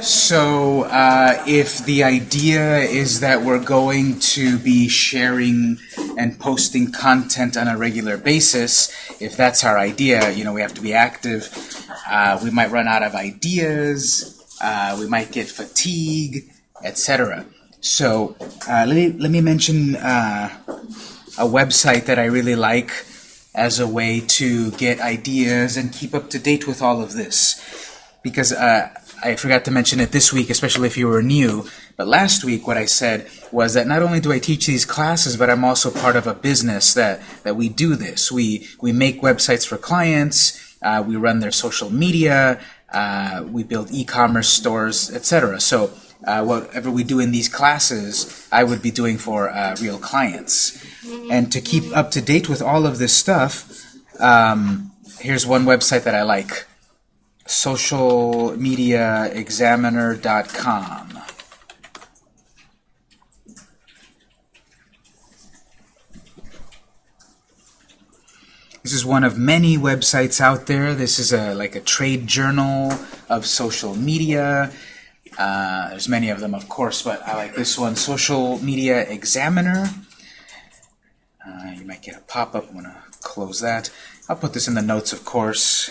So uh, if the idea is that we're going to be sharing and posting content on a regular basis, if that's our idea, you know, we have to be active. Uh, we might run out of ideas. Uh, we might get fatigue, etc. So uh, let me let me mention uh, a website that I really like as a way to get ideas and keep up to date with all of this, because uh, I forgot to mention it this week, especially if you were new. But last week, what I said was that not only do I teach these classes, but I'm also part of a business that that we do this. We we make websites for clients. Uh, we run their social media. Uh, we build e-commerce stores, etc. So uh, whatever we do in these classes, I would be doing for uh, real clients. And to keep up to date with all of this stuff, um, here's one website that I like socialmediaexaminer.com. This is one of many websites out there. This is a like a trade journal of social media. Uh, there's many of them, of course, but I like this one, Social Media Examiner. Uh, you might get a pop-up. I'm going to close that. I'll put this in the notes, of course.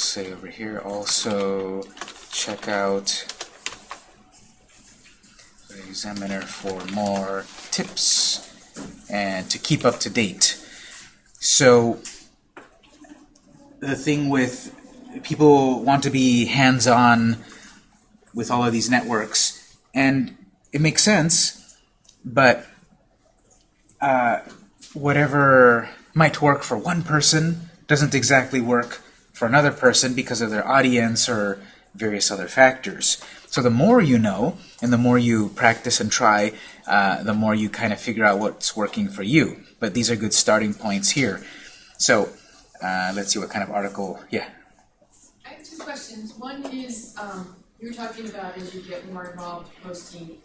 Say over here also check out the examiner for more tips and to keep up to date. So the thing with people want to be hands-on with all of these networks and it makes sense but uh, whatever might work for one person doesn't exactly work for another person because of their audience or various other factors. So the more you know, and the more you practice and try, uh, the more you kind of figure out what's working for you. But these are good starting points here. So uh, let's see what kind of article, yeah. I have two questions. One is, um, you were talking about as you get more involved, posting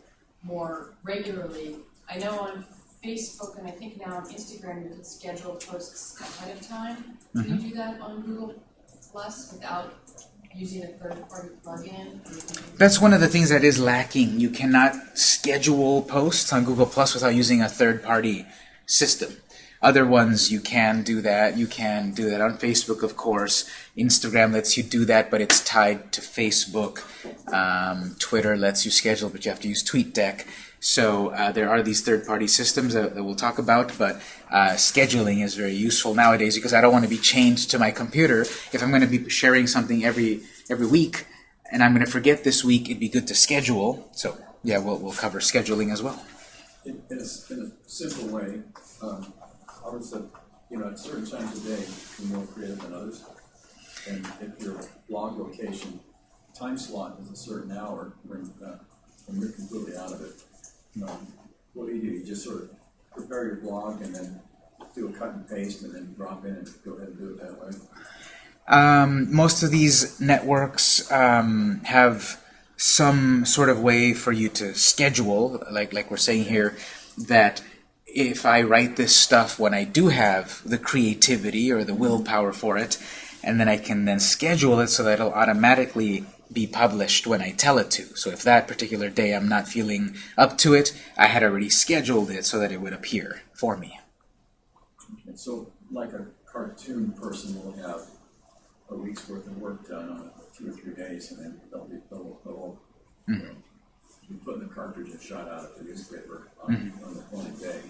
more regularly. I know on Facebook and I think now on Instagram, you can schedule posts ahead of time. Can you do that on Google Plus without using a third-party plugin? That's one of the things that is lacking. You cannot schedule posts on Google Plus without using a third-party system. Other ones, you can do that. You can do that on Facebook, of course. Instagram lets you do that, but it's tied to Facebook. Um, Twitter lets you schedule, but you have to use TweetDeck. So uh, there are these third-party systems that, that, we'll talk about, but uh, scheduling is very useful nowadays because I don't want to be chained to my computer. If I'm going to be sharing something every every week, and I'm going to forget this week, it'd be good to schedule. So yeah, we'll, we'll cover scheduling as well. In, in, a, in a, simple way, um, I would say, you know, at certain times of day, you're more creative than others. And if your blog location time slot is a certain hour, when, uh, when you're completely out of it, um, what do you do? You just sort of prepare your blog and then do a cut and paste and then drop in and go ahead and do it that way? Um, most of these networks um, have some sort of way for you to schedule, like like we're saying here, that if I write this stuff when I do have the creativity or the willpower for it, and then I can then schedule it so that it'll automatically be published when I tell it to. So if that particular day I'm not feeling up to it, I had already scheduled it so that it would appear for me. And so like a cartoon person will have a week's worth of work done on two or three days, and then they'll be they'll, they'll mm -hmm. be putting the cartridge and shot out of the newspaper on, mm -hmm. on the appointed day.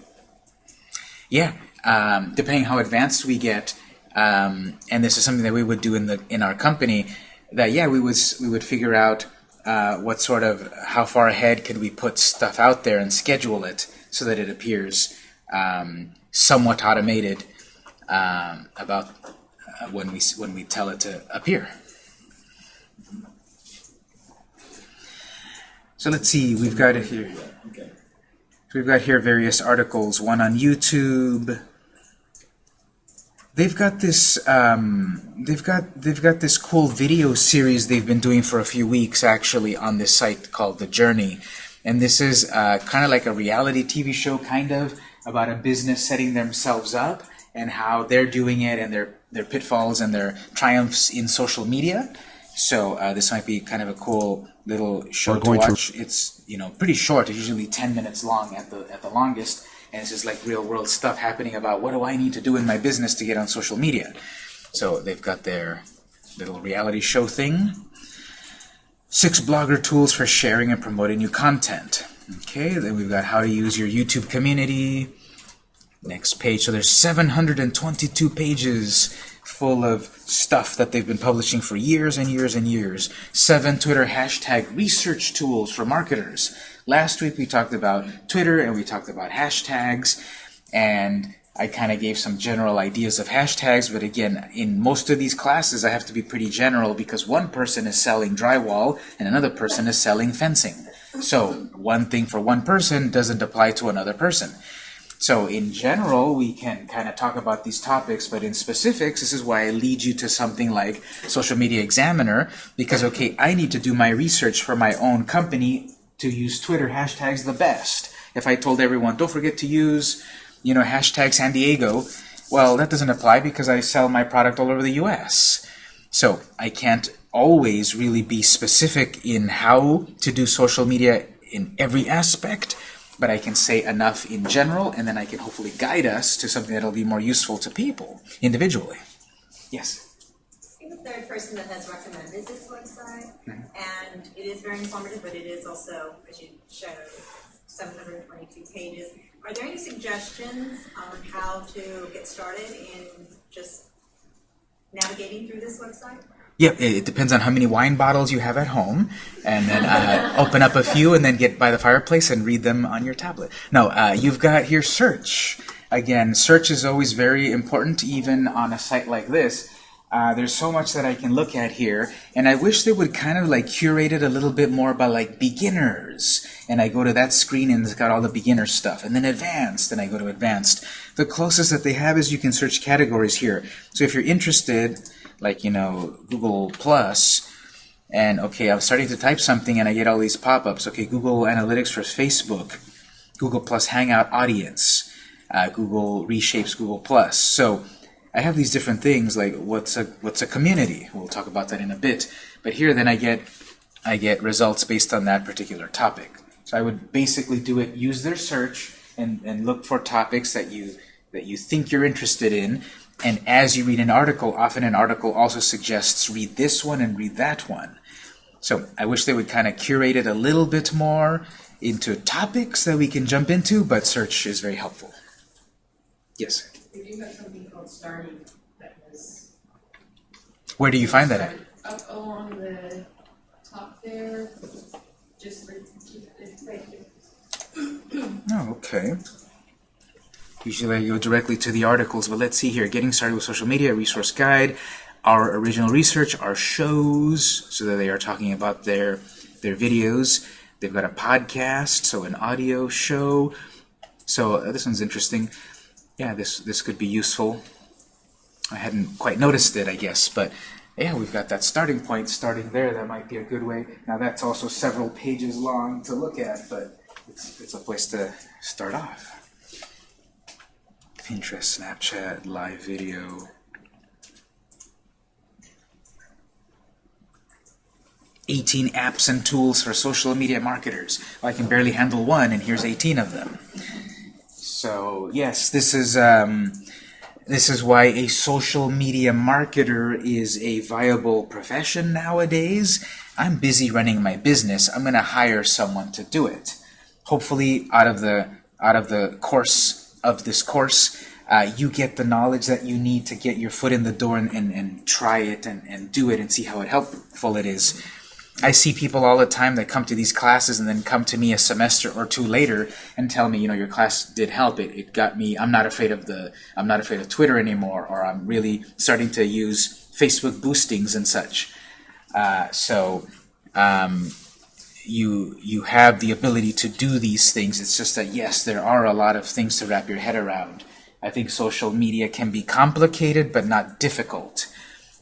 Yeah, um, depending how advanced we get, um, and this is something that we would do in the in our company that yeah we would we would figure out uh, what sort of how far ahead could we put stuff out there and schedule it so that it appears um, somewhat automated um, about uh, when we when we tell it to appear. So let's see, we've got it here. We've got here various articles, one on YouTube, They've got this. Um, they've got they've got this cool video series they've been doing for a few weeks actually on this site called The Journey, and this is uh, kind of like a reality TV show, kind of about a business setting themselves up and how they're doing it and their their pitfalls and their triumphs in social media. So uh, this might be kind of a cool little show to going to- watch. It's you know pretty short. It's usually ten minutes long at the at the longest, and it's just like real world stuff happening about what do I need to do in my business to get on social media. So they've got their little reality show thing. Six blogger tools for sharing and promoting new content. Okay, then we've got how to use your YouTube community. Next page. So there's 722 pages full of stuff that they've been publishing for years and years and years. Seven Twitter hashtag research tools for marketers. Last week we talked about Twitter and we talked about hashtags and I kind of gave some general ideas of hashtags, but again, in most of these classes I have to be pretty general because one person is selling drywall and another person is selling fencing. So one thing for one person doesn't apply to another person. So in general, we can kind of talk about these topics, but in specifics, this is why I lead you to something like Social Media Examiner, because, okay, I need to do my research for my own company to use Twitter hashtags the best. If I told everyone, don't forget to use, you know, hashtag San Diego, well, that doesn't apply because I sell my product all over the US. So I can't always really be specific in how to do social media in every aspect, but I can say enough in general, and then I can hopefully guide us to something that'll be more useful to people individually. Yes. Third person that has recommended this website, and it is very informative, but it is also, as you showed, seven hundred and twenty-two pages. Are there any suggestions on how to get started in just navigating through this website? Yep, it it depends on how many wine bottles you have at home, and then uh, open up a few, and then get by the fireplace and read them on your tablet. No, uh, you've got here search. Again, search is always very important, even on a site like this. Uh, there's so much that I can look at here, and I wish they would kind of like curate it a little bit more by like beginners. And I go to that screen and it's got all the beginner stuff, and then advanced, and I go to advanced. The closest that they have is you can search categories here. So if you're interested, like you know Google Plus, and okay, I'm starting to type something and I get all these pop-ups. Okay, Google Analytics for Facebook, Google Plus Hangout Audience, uh, Google reshapes Google Plus. So I have these different things like what's a what's a community. We'll talk about that in a bit. But here, then I get I get results based on that particular topic. So I would basically do it. Use their search and and look for topics that you that you think you're interested in. And as you read an article, often an article also suggests read this one and read that one. So I wish they would kind of curate it a little bit more into topics that we can jump into, but search is very helpful. Yes. We do have something called starting that was. Where do you find that at? Up along the top there, just right, right here. Oh, okay. Usually I go directly to the articles, but let's see here. Getting started with social media, resource guide, our original research, our shows, so that they are talking about their their videos. They've got a podcast, so an audio show. So uh, this one's interesting. Yeah, this this could be useful. I hadn't quite noticed it, I guess, but yeah, we've got that starting point starting there. That might be a good way. Now that's also several pages long to look at, but it's, it's a place to start off. Pinterest, Snapchat, live video. Eighteen apps and tools for social media marketers. Well, I can barely handle one, and here's 18 of them. So yes, this is um, this is why a social media marketer is a viable profession nowadays. I'm busy running my business. I'm going to hire someone to do it. Hopefully, out of the out of the course of this course, uh, you get the knowledge that you need to get your foot in the door and, and, and try it and, and do it and see how helpful it is. I see people all the time that come to these classes and then come to me a semester or two later and tell me, you know, your class did help. It, it got me. I'm not afraid of the. I'm not afraid of Twitter anymore, or I'm really starting to use Facebook boostings and such. Uh, so um, you you have the ability to do these things. It's just that yes, there are a lot of things to wrap your head around. I think social media can be complicated but not difficult.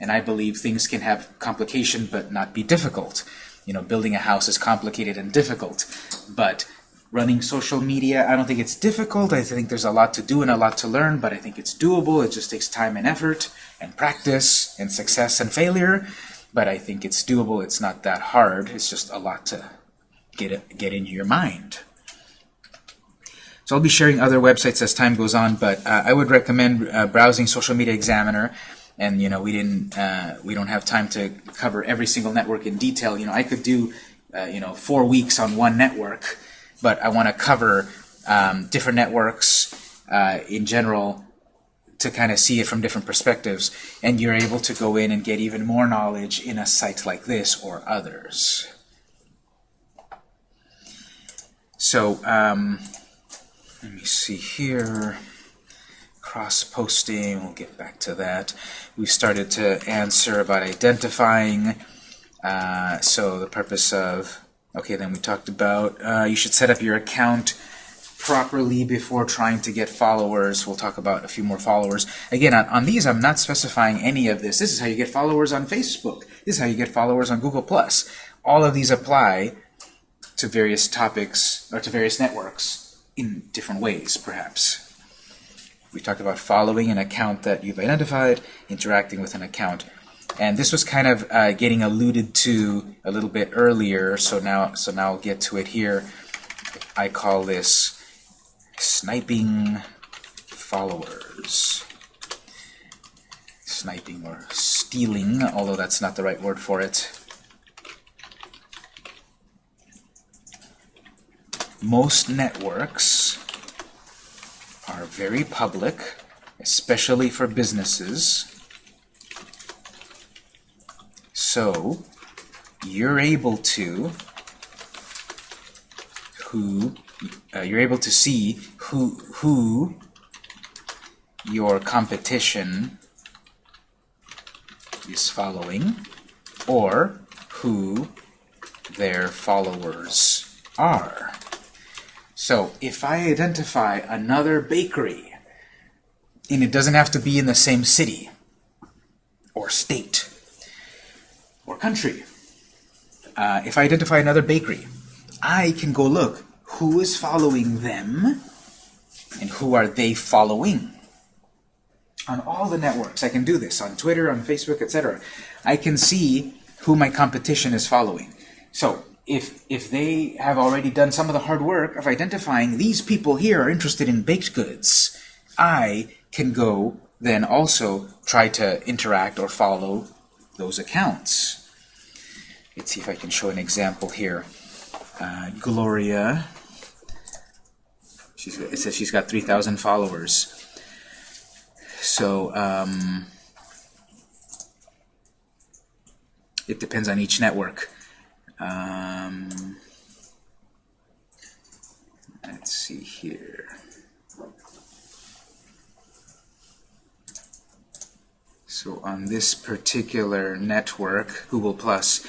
And I believe things can have complication but not be difficult. You know, building a house is complicated and difficult, but running social media. I don't think it's difficult. I think there's a lot to do and a lot to learn, but I think it's doable. It just takes time and effort and practice and success and failure. But I think it's doable. It's not that hard. It's just a lot to get get into your mind. So I'll be sharing other websites as time goes on, but uh, I would recommend uh, browsing Social Media Examiner. And you know, we didn't, uh, we don't have time to cover every single network in detail. You know, I could do, uh, you know, four weeks on one network, but I want to cover um, different networks uh, in general to kind of see it from different perspectives. And you're able to go in and get even more knowledge in a site like this or others. So, um, let me see here. Cross-posting, we'll get back to that. We started to answer about identifying. Uh, so the purpose of, okay, then we talked about uh, you should set up your account properly before trying to get followers. We'll talk about a few more followers. Again, on, on these, I'm not specifying any of this. This is how you get followers on Facebook. This is how you get followers on Google+. All of these apply to various topics, or to various networks in different ways, perhaps. We talked about following an account that you've identified, interacting with an account. And this was kind of uh, getting alluded to a little bit earlier, so now, so now I'll get to it here. I call this sniping followers. Sniping or stealing, although that's not the right word for it. Most networks are very public, especially for businesses. So you're able to who uh, you're able to see who who your competition is following or who their followers are. So if I identify another bakery, and it doesn't have to be in the same city, or state, or country, uh, if I identify another bakery, I can go look who is following them, and who are they following. On all the networks, I can do this, on Twitter, on Facebook, etc. I can see who my competition is following. So if if they have already done some of the hard work of identifying these people here are interested in baked goods, I can go then also try to interact or follow those accounts. Let's see if I can show an example here. Uh, Gloria, she's, it says she's got 3,000 followers. So um, it depends on each network. Um, let's see here. So on this particular network, Google Plus,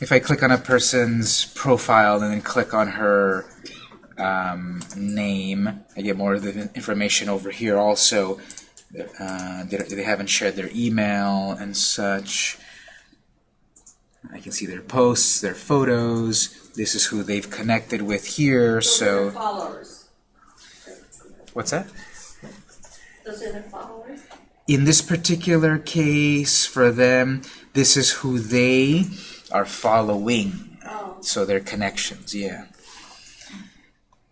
if I click on a person's profile and then click on her um, name, I get more of the information over here also. Uh, they, they haven't shared their email and such. I can see their posts, their photos. This is who they've connected with here. Those So, followers. what's that? Those are their followers? In this particular case, for them, this is who they are following. Oh, So their connections, yeah.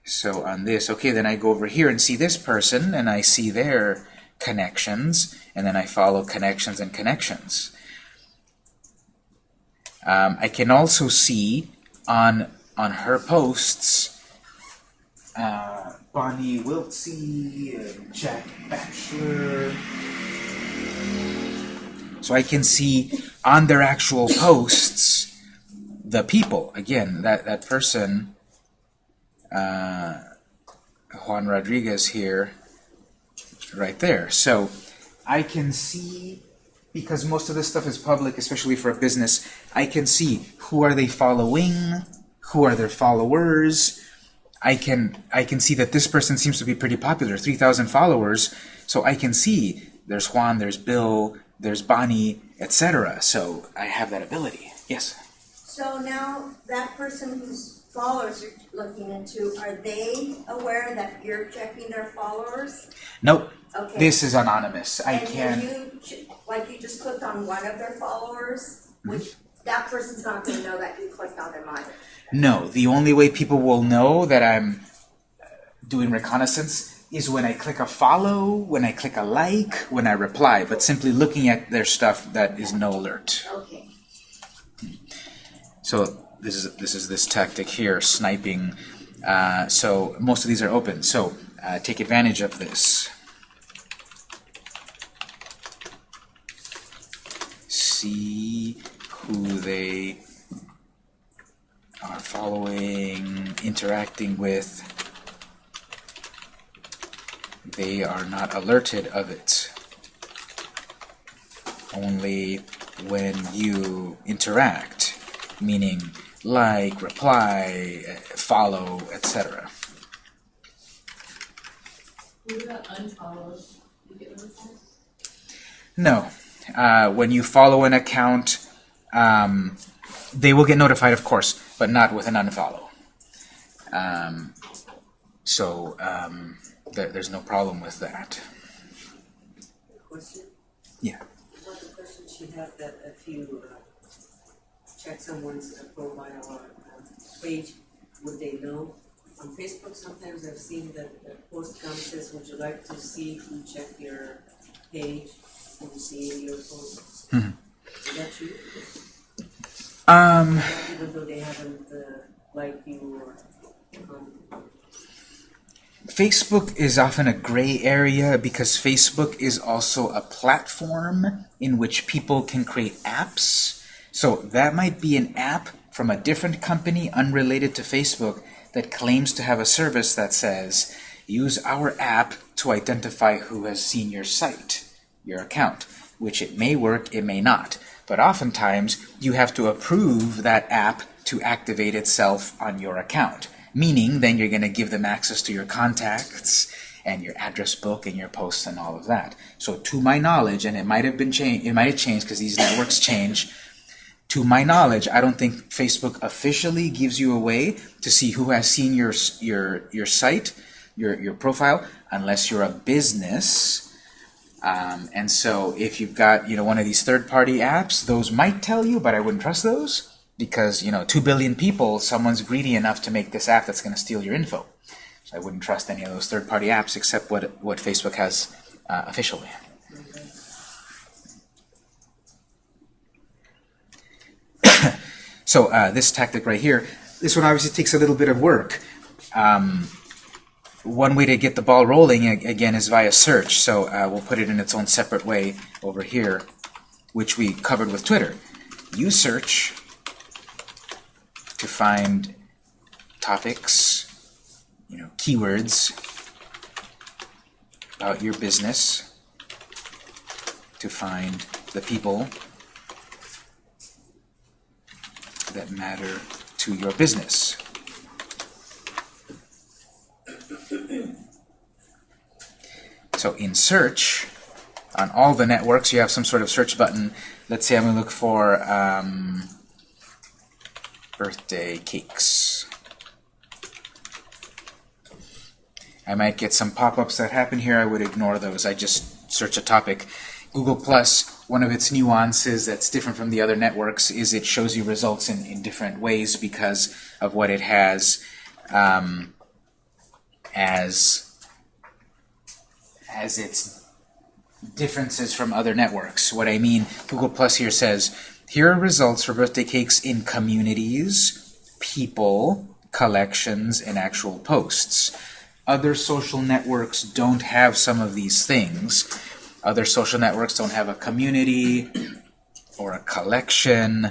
So on this, okay, then I go over here and see this person, and I see their connections, and then I follow connections and connections. Um, I can also see on on her posts uh, Bonnie Wiltsey, Jack Batchelor. So I can see on their actual posts the people. Again, that, that person, uh, Juan Rodriguez here, right there. So I can see, because most of this stuff is public, especially for a business, I can see who are they following, who are their followers. I can I can see that this person seems to be pretty popular, 3,000 followers. So I can see there's Juan, there's Bill, there's Bonnie, etc. So I have that ability. Yes. so now that person who's followers you're looking into, are they aware that you're checking their followers? Nope, Okay. this is anonymous. I And can. you, like you just clicked on one of their followers, which, that person's not gonna know that you clicked on them either. No, the only way people will know that I'm uh, doing reconnaissance is when I click a follow, when I click a like, when I reply. But simply looking at their stuff, that is no alert. Okay. So this is this is this tactic here, sniping. Uh, so most of these are open. So uh, take advantage of this. See who they are following, interacting with. They are not alerted of it. Only when you interact, meaning like, reply, uh, follow, etc. What about? You get notified? No. Uh, when you follow an account, um, they will get notified, of course, but not with an unfollow. Um, so um, there, there's no problem with that. Question? Yeah. Check someone's uh, profile or uh, page, would they know? On Facebook, sometimes I've seen that the post comes says, would you like to see who checked your page and see your post? Mhm. Is that true? Um, Even though they haven't uh, liked you or, um, Facebook is often a gray area because Facebook is also a platform in which people can create apps. So that might be an app from a different company unrelated to Facebook that claims to have a service that says, use our app to identify who has seen your site, your account, which it may work, it may not. But oftentimes, you have to approve that app to activate itself on your account. Meaning, then you're going to give them access to your contacts and your address book and your posts and all of that. So, to my knowledge, and it might have been changed, it might have changed because these networks change. To my knowledge, I don't think Facebook officially gives you a way to see who has seen your your your site, your your profile, unless you're a business. Um, and so, if you've got you know one of these third-party apps, those might tell you, but I wouldn't trust those because you know two billion people, someone's greedy enough to make this app that's going to steal your info. So I wouldn't trust any of those third-party apps except what what Facebook has uh, officially. So uh, this tactic right here, this one obviously takes a little bit of work. Um, one way to get the ball rolling again is via search. So uh, we'll put it in its own separate way over here, which we covered with Twitter. You search to find topics, you know, keywords about your business, to find the people that matter to your business. So in search, on all the networks, you have some sort of search button. Let's say I'm going to look for um, birthday cakes. I might get some pop-ups that happen here. I would ignore those. I just search a topic. Google Plus, one of its nuances that's different from the other networks is it shows you results in, in different ways because of what it has um, as as its differences from other networks. What I mean, Google Plus here says, here are results for birthday cakes in communities, people, collections, and actual posts. Other social networks don't have some of these things. Other social networks don't have a community or a collection.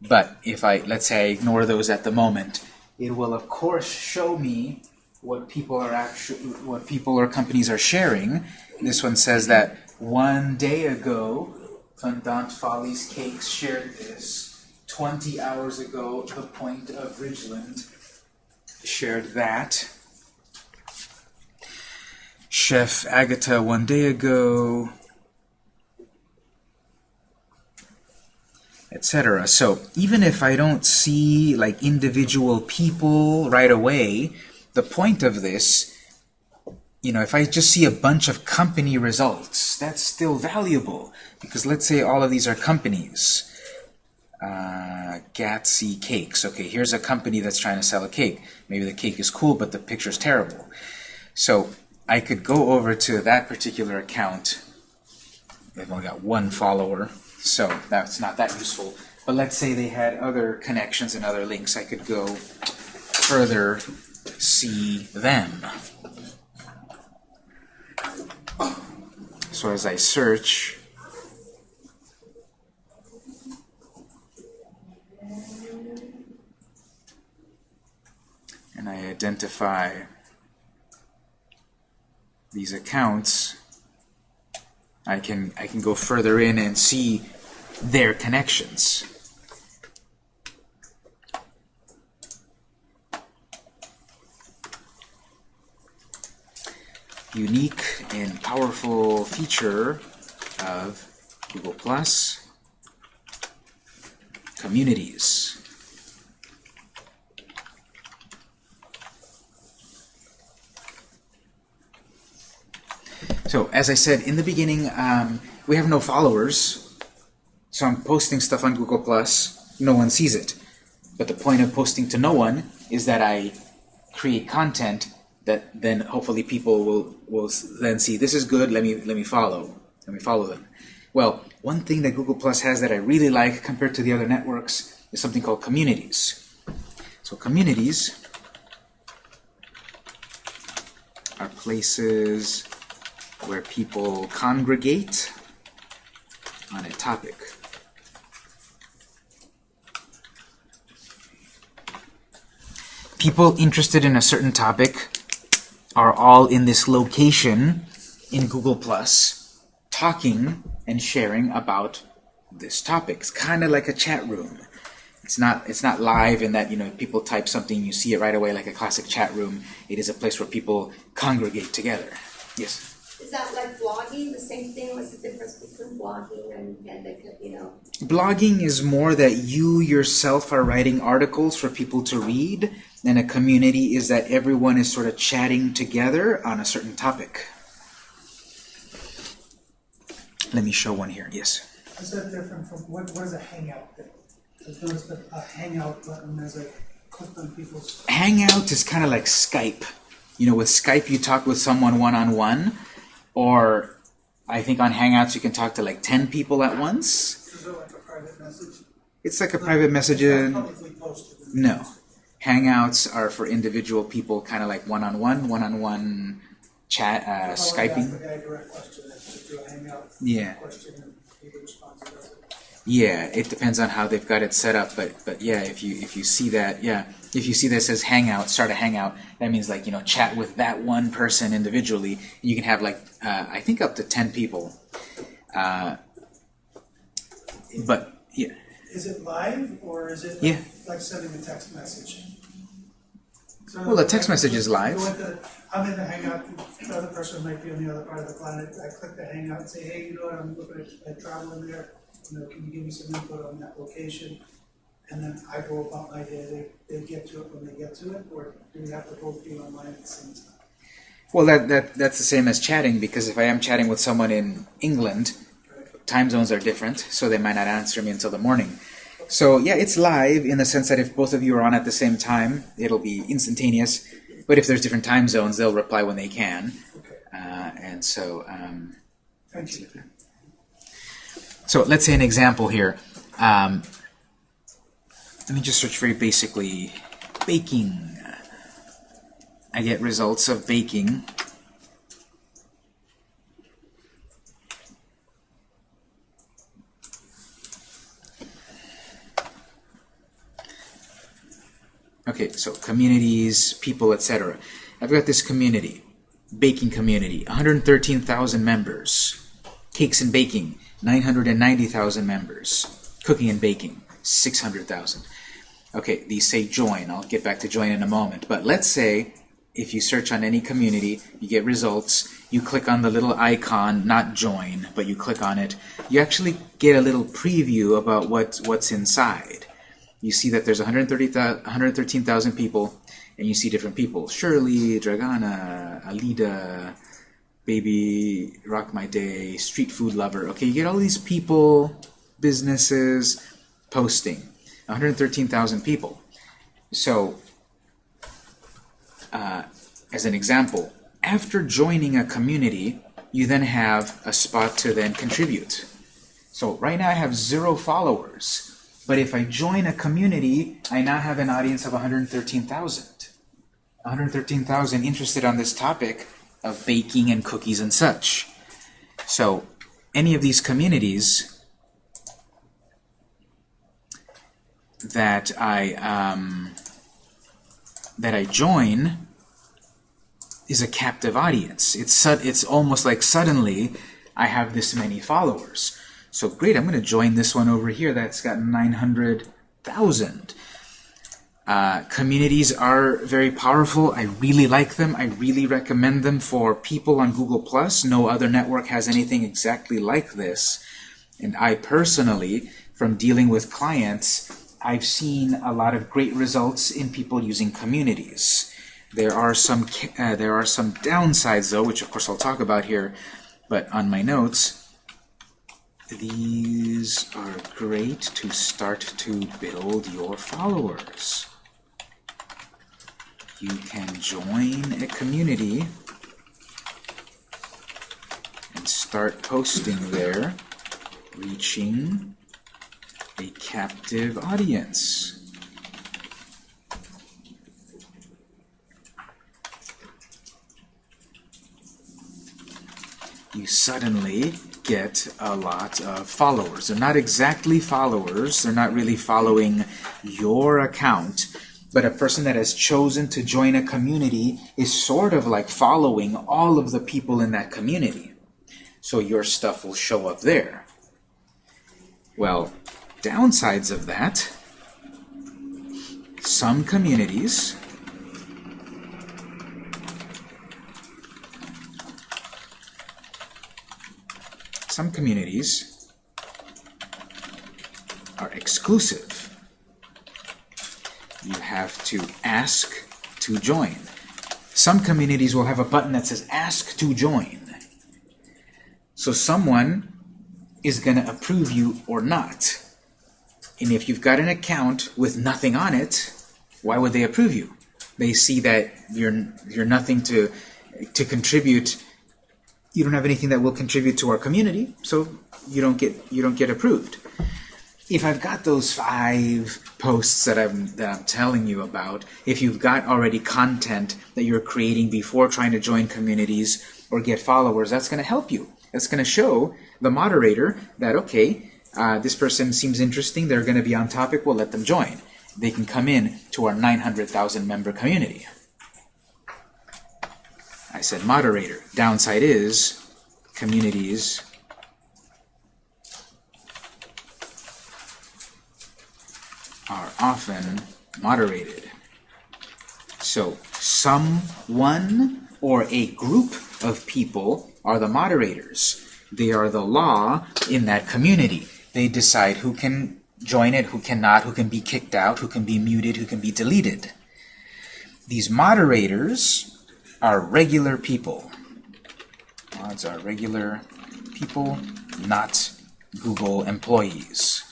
But if I, let's say I ignore those at the moment, it will of course show me what people are actually, what people or companies are sharing. This one says that one day ago, Fondant Follies Cakes shared this. 20 hours ago, The Point of Ridgeland shared that. Chef Agatha one day ago, etc. So even if I don't see like individual people right away, the point of this, you know, if I just see a bunch of company results, that's still valuable because let's say all of these are companies. Uh, Gatsy Cakes. Okay, here's a company that's trying to sell a cake. Maybe the cake is cool, but the picture's terrible. So I could go over to that particular account. They've only got one follower, so that's not that useful. But let's say they had other connections and other links. I could go further see them. So as I search, and I identify these accounts, I can I can go further in and see their connections. Unique and powerful feature of Google Plus communities. So as I said in the beginning, um, we have no followers, so I'm posting stuff on Google Plus. No one sees it, but the point of posting to no one is that I create content that then hopefully people will will then see this is good. Let me let me follow. Let me follow them. Well, one thing that Google Plus has that I really like compared to the other networks is something called communities. So communities are places where people congregate on a topic. People interested in a certain topic are all in this location in Google Plus talking and sharing about this topic. It's kind of like a chat room. It's not it's not live in that you know people type something you see it right away like a classic chat room. It is a place where people congregate together. Yes. Is that like blogging, the same thing, what's the difference between blogging and, and the, you know? Blogging is more that you yourself are writing articles for people to read, and a community is that everyone is sort of chatting together on a certain topic. Let me show one here. Yes. Is that different from, what, what is a hangout thing? I've noticed a hangout button as I clicked on people's, Hangout is kind of like Skype. You know, with Skype you talk with someone one on one, or I think on Hangouts you can talk to like 10 people at once. is it like a private message? It's like a private message. It's not publicly posted. No. Hangouts are for individual people, kind of like one on one, one on one chat, uh, How would I ask Skyping. the guy a direct question, I should do a hangout Yeah. question and he responds to it. Yeah, it depends on how they've got it set up, but but yeah, if you if you see that, yeah, if you see that says hangout, start a hangout, that means like you know chat with that one person individually. You can have like uh, I think up to ten people. Uh, but yeah, Is it live or is it Yeah. like sending a text message? So Well, the text message is live. Into- I'm in the hangout, the other person might be on the other part of the planet, I click the hangout and say, hey, you know what, I'm looking at, at traveling there, you know, can you give me some input on that location? And then I go about my day, they, they get to it when they get to it, or do we have to both be online at the same time? well that that that's the same as chatting because if I am chatting with someone in England, time zones are different, so they might not answer me until the morning. So yeah, it's live in the sense that if both of you are on at the same time, it'll be instantaneous. But if there's different time zones, they'll reply when they can. Uh, and so, um, thank you. so let's say an example here. Um, let me just search very basically baking. I get results of baking. Okay, so communities, people, etc. I've got this community, baking community, 113,000 members. Cakes and baking, 990,000 members. Cooking and baking, 600,000. Okay, these say join. I'll get back to join in a moment. But let's say if you search on any community, you get results, you click on the little icon, not join, but you click on it, you actually get a little preview about what, what's inside. You see that there's 130, 113,000 people, and you see different people. Shirley, Dragana, Alida, Baby, Rock My Day, Street Food Lover. Okay, you get all these people, businesses, posting. 113,000 people. So, uh, as an example, after joining a community, you then have a spot to then contribute. So right now I have zero followers, but if I join a community, I now have an audience of 113,000. 113,000 interested on this topic of baking and cookies and such. So any of these communities that I um, that I join is a captive audience. It's it's almost like suddenly I have this many followers. So great, I'm going to join this one over here that's got 900,000. Uh, communities are very powerful. I really like them. I really recommend them for people on Google+. No other network has anything exactly like this. And I personally, from dealing with clients, I've seen a lot of great results in people using communities. There are some uh, there are some downsides though, which of course I'll talk about here, but on my notes, these are great to start to build your followers. You can join a community and start posting there, reaching a captive audience. You suddenly get a lot of followers. They're not exactly followers, they're not really following your account, but a person that has chosen to join a community is sort of like following all of the people in that community. So your stuff will show up there. Well, downsides of that, some communities some communities are exclusive. You have to ask to join. Some communities will have a button that says ask to join. So someone is going to approve you or not. And if you've got an account with nothing on it, why would they approve you? They see that you're you're nothing to to contribute. You don't have anything that will contribute to our community, so you don't get you don't get approved. If I've got those five posts that I'm that I'm telling you about, if you've got already content that you're creating before trying to join communities or get followers, that's going to help you. That's going to show the moderator that okay, uh, this person seems interesting, they're going to be on topic, we'll let them join. They can come in to our 900,000 member community. I said moderator. Downside is communities are often moderated. So someone or a group of people are the moderators. They are the law in that community. They decide who can join it, who cannot, who can be kicked out, who can be muted, who can be deleted. These moderators are regular people. Mods are regular people, not Google employees.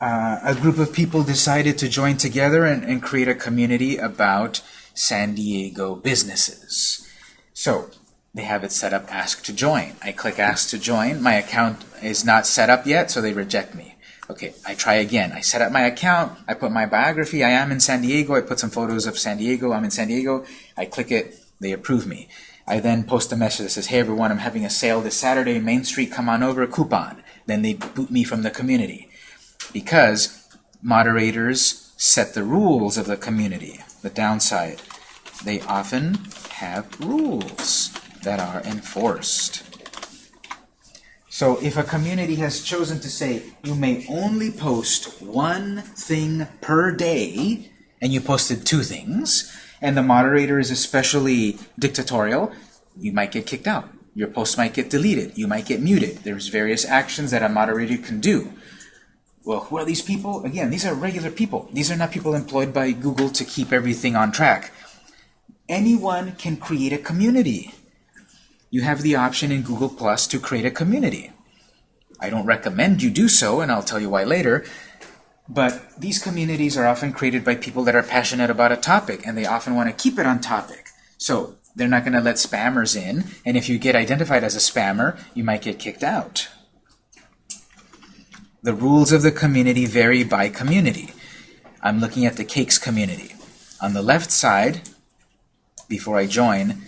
Uh, a group of people decided to join together and, and create a community about San Diego businesses. So they have it set up ask to join. I click ask to join. My account is not set up yet, so they reject me. Okay, I try again. I set up my account. I put my biography. I am in San Diego. I put some photos of San Diego. I'm in San Diego. I click it. They approve me. I then post a message that says, hey everyone, I'm having a sale this Saturday, Main Street, come on over, coupon. Then they boot me from the community. Because moderators set the rules of the community. The downside, they often have rules that are enforced. So if a community has chosen to say you may only post one thing per day, and you posted two things, and the moderator is especially dictatorial, you might get kicked out. Your post might get deleted. You might get muted. There's various actions that a moderator can do. Well, who are these people? Again, these are regular people. These are not people employed by Google to keep everything on track. Anyone can create a community. You have the option in Google Plus to create a community. I don't recommend you do so, and I'll tell you why later. But these communities are often created by people that are passionate about a topic, and they often want to keep it on topic. So they're not going to let spammers in, and if you get identified as a spammer, you might get kicked out. The rules of the community vary by community. I'm looking at the cakes community. On the left side, before I join,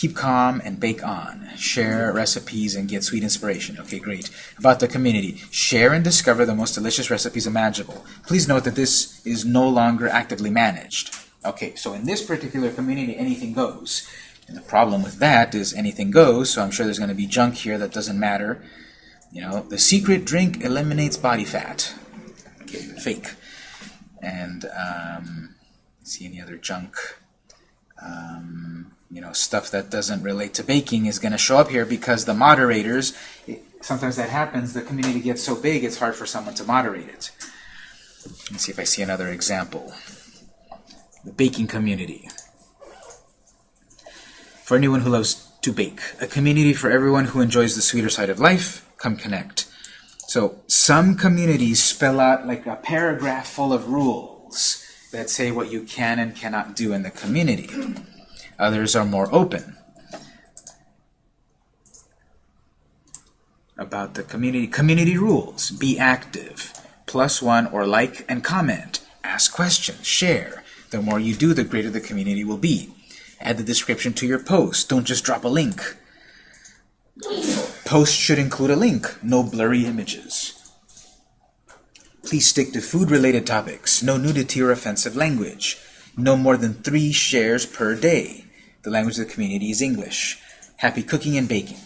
keep calm and bake on. Share recipes and get sweet inspiration. Okay, great. About the community, share and discover the most delicious recipes imaginable. Please note that this is no longer actively managed. Okay, so in this particular community, anything goes. And the problem with that is anything goes, so I'm sure there's going to be junk here that doesn't matter. You know, the secret drink eliminates body fat. Okay, fake. And, um, see any other junk? Um, you know, stuff that doesn't relate to baking is going to show up here because the moderators, it, sometimes that happens, the community gets so big it's hard for someone to moderate it. Let's see if I see another example. The baking community. For anyone who loves to bake, a community for everyone who enjoys the sweeter side of life, come connect. So some communities spell out like a paragraph full of rules that say what you can and cannot do in the community. Others are more open. About the community, community rules, be active, plus one or like and comment, ask questions, share. The more you do, the greater the community will be. Add the description to your post, don't just drop a link. Post should include a link, no blurry images. Please stick to food-related topics, no nudity or offensive language. No more than three shares per day. The language of the community is English. Happy cooking and baking.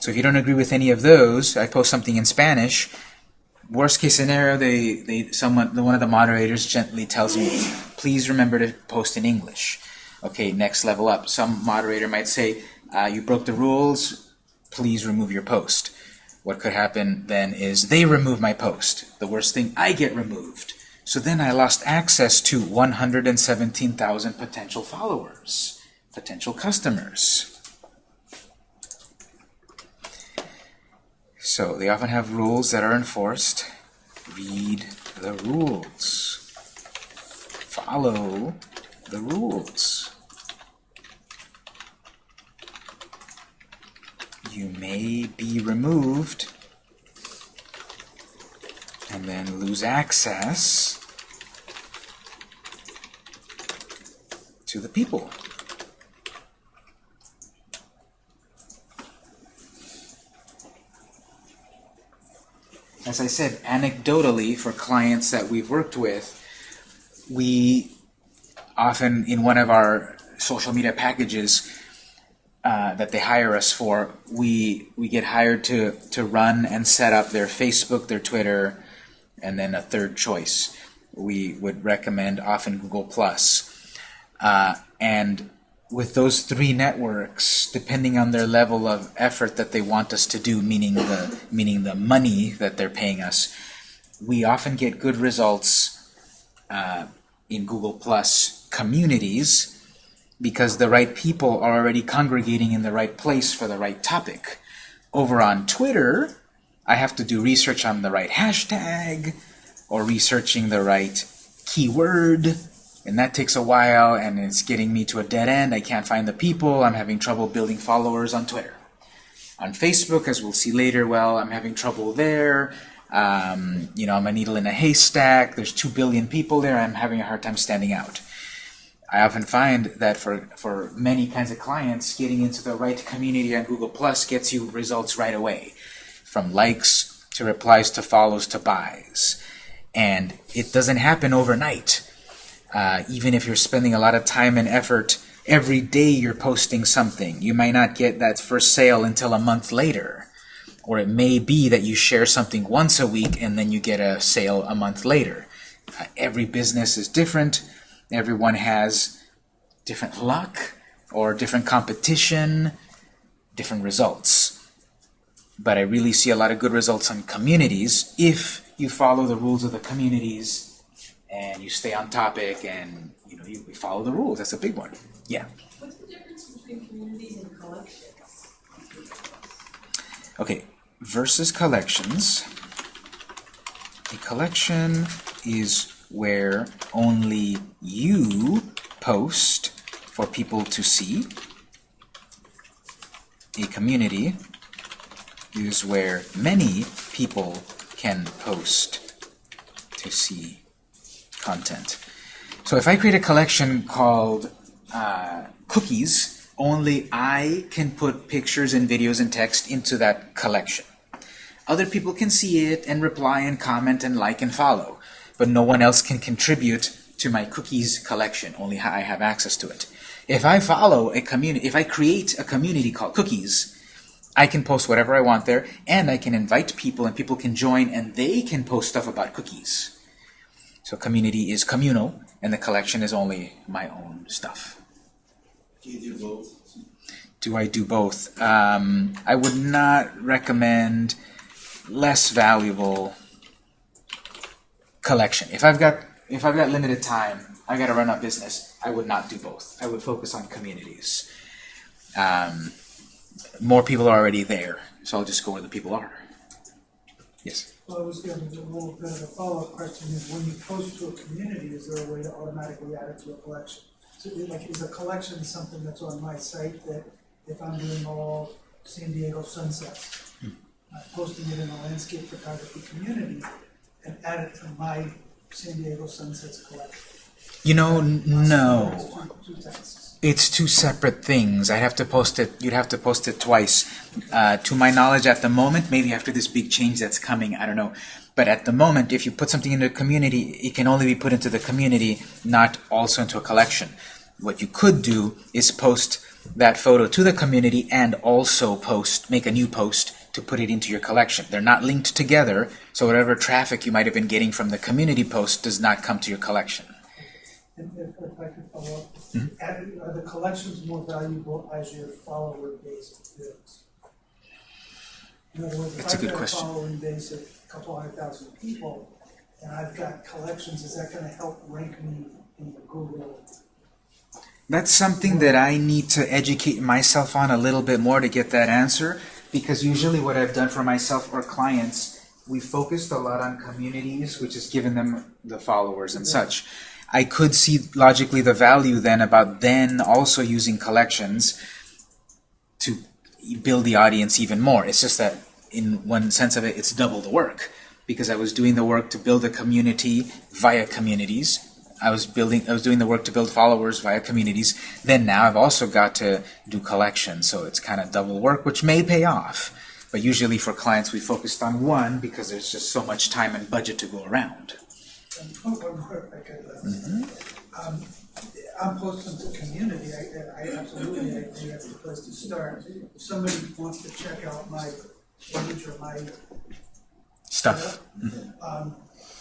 So if you don't agree with any of those, I post something in Spanish. Worst case scenario, they, they someone one of the moderators gently tells me, please remember to post in English. Okay, next level up. Some moderator might say, uh, you broke the rules, please remove your post. What could happen then is they remove my post. The worst thing, I get removed. So then I lost access to 117,000 potential followers, potential customers. So they often have rules that are enforced. Read the rules. Follow the rules. You may be removed and then lose access to the people. As I said, anecdotally, for clients that we've worked with, we often, in one of our social media packages uh, that they hire us for, we, we get hired to, to run and set up their Facebook, their Twitter, and then a third choice. We would recommend often Google+. Plus. Uh, and with those three networks, depending on their level of effort that they want us to do, meaning the meaning the money that they're paying us, we often get good results uh, in Google Plus communities because the right people are already congregating in the right place for the right topic. Over on Twitter, I have to do research on the right hashtag or researching the right keyword and that takes a while and it's getting me to a dead end. I can't find the people. I'm having trouble building followers on Twitter. On Facebook, as we'll see later, well, I'm having trouble there. Um, you know, I'm a needle in a haystack. There's two billion people there. I'm having a hard time standing out. I often find that for, for many kinds of clients, getting into the right community on Google Plus gets you results right away. From likes to replies to follows to buys. And it doesn't happen overnight. Uh, even if you're spending a lot of time and effort, every day you're posting something. You might not get that first sale until a month later. Or it may be that you share something once a week and then you get a sale a month later. Uh, every business is different. Everyone has different luck or different competition, different results. But I really see a lot of good results on communities if you follow the rules of the communities and you stay on topic and you know you follow the rules. That's a big one. Yeah. What's the difference between communities and collections? Okay, versus collections. A collection is where only you post for people to see. A community is where many people can post to see content. So if I create a collection called uh, cookies, only I can put pictures and videos and text into that collection. Other people can see it and reply and comment and like and follow, but no one else can contribute to my cookies collection. Only I have access to it. If I follow a community, if I create a community called cookies, I can post whatever I want there, and I can invite people, and people can join, and they can post stuff about cookies. So community is communal, and the collection is only my own stuff. Do you do both? Do I do both? Um, I would not recommend less valuable collection. If I've got if I've got limited time, I got to run a business. I would not do both. I would focus on communities. Um, more people are already there, so I'll just go where the people are. Yes. Well, I was gonna, a little bit of a follow-up question is when you post to a community, is there a way to automatically add it to a collection? So like, is a collection something that's on my site that if I'm doing all San Diego sunsets, hmm. I'm posting it in a landscape photography community and add it to my San Diego sunsets collection? You know, no. It's two- separate things. I'd have to post it. You'd have to post it twice. Uh, to my knowledge, at the moment, maybe after this big change that's coming, I don't know. But at the moment, if you put something into the community, it can only be put into the community, not also into a collection. What you could do is post that photo to the community and also post, make a new post to put it into your collection. They're not linked together, so whatever traffic you might have been getting from the community post does not come to your collection. And if, if I could follow up, hmm? add- are the collections more valuable as your follower base builds? In other words, if That's a I've good got a question. following base of a couple hundred thousand people, and I've got collections, is that gonna help rank me in the Google? That's something that I need to educate myself on a little bit more to get that answer, because usually what I've done for myself or clients, we focused a lot on communities, which has given them the followers and mm-hmm. such. I could see logically the value then about then also using collections to build the audience even more. It's just that in one sense of it, it's double the work because I was doing the work to build a community via communities. I was building, I was doing the work to build followers via communities. Then now I've also got to do collections, so it's kind of double work, which may pay off. But usually for clients, we focused on one because there's just so much time and budget to go around. And one more, if I could, uh, um, I'm posting to community, I, I absolutely, I think that's the place to start. If somebody wants to check out my page or my Stuff. um,